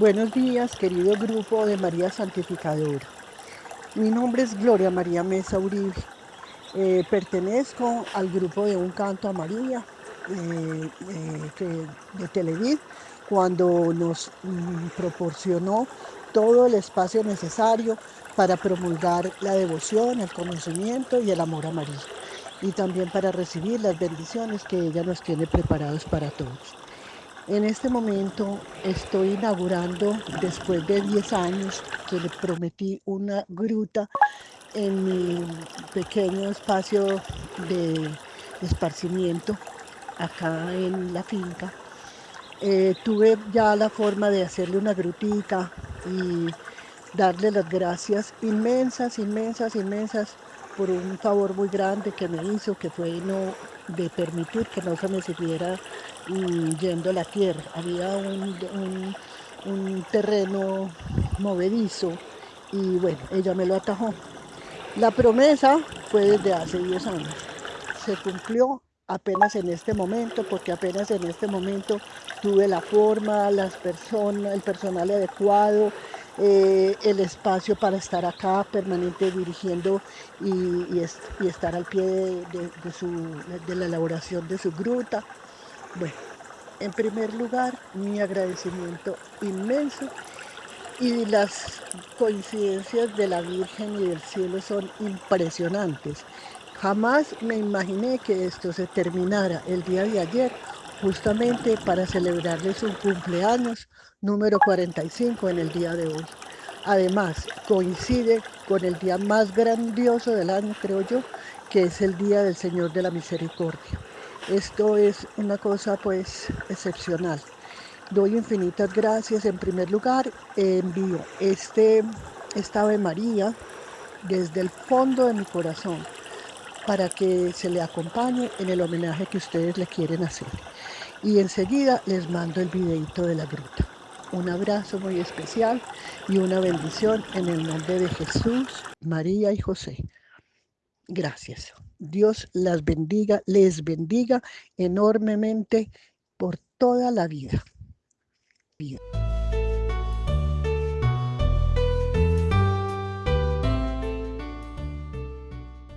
Buenos días, querido grupo de María Santificadora. Mi nombre es Gloria María Mesa Uribe. Eh, pertenezco al grupo de Un Canto a María eh, eh, de Televid cuando nos mm, proporcionó todo el espacio necesario para promulgar la devoción, el conocimiento y el amor a María. Y también para recibir las bendiciones que ella nos tiene preparados para todos. En este momento estoy inaugurando, después de 10 años que le prometí una gruta en mi pequeño espacio de esparcimiento acá en la finca. Eh, tuve ya la forma de hacerle una grutita y darle las gracias inmensas, inmensas, inmensas por un favor muy grande que me hizo, que fue no de permitir que no se me siguiera mm, yendo la tierra. Había un, un, terreno movedizo y bueno, ella me lo atajó. La promesa fue desde hace 10 años. Se cumplió apenas en este momento, porque apenas en este momento tuve la forma, las personas, el personal adecuado, eh, el espacio para estar acá permanente dirigiendo y, estar al pie de, la elaboración de su gruta. Bueno, en primer lugar, mi agradecimiento inmenso y las coincidencias de la Virgen y del cielo son impresionantes. Jamás me imaginé que esto se terminara el día de ayer justamente para celebrarle su cumpleaños número 45 en el día de hoy. Además, coincide con el día más grandioso del año, creo yo, que es el Día del Señor de la Misericordia. Esto es una cosa pues excepcional. Doy infinitas gracias. En primer lugar, envío este, esta Ave María desde el fondo de mi corazón para que se le acompañe en el homenaje que ustedes le quieren hacer. Y enseguida les mando el videito de la gruta. Un abrazo muy especial y una bendición en el nombre de Jesús, María y José. Gracias. Dios las bendiga, les bendiga enormemente por toda la vida.